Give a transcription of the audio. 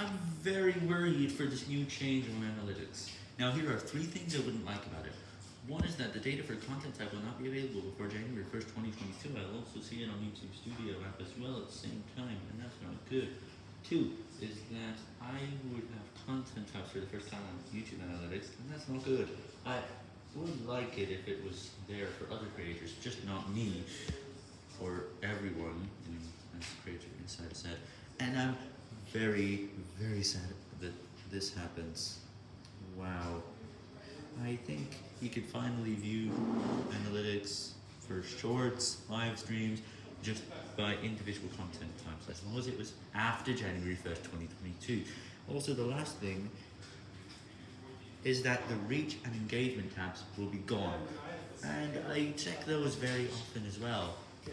I'm very worried for this new change on analytics. Now here are three things I wouldn't like about it. One is that the data for content type will not be available before January 1st, 2022. I'll also see it on YouTube Studio app as well at the same time, and that's not good. Two is that I would have content types for the first time on YouTube Analytics, and that's not good. I would like it if it was there for other creators, just not me, or everyone, as the Creator Insider said. And I'm very, very sad that this happens. Wow. I think you could finally view analytics for shorts, live streams, just by individual content types, as long as it was after January 1st, 2022. Also, the last thing is that the reach and engagement tabs will be gone. And I check those very often as well.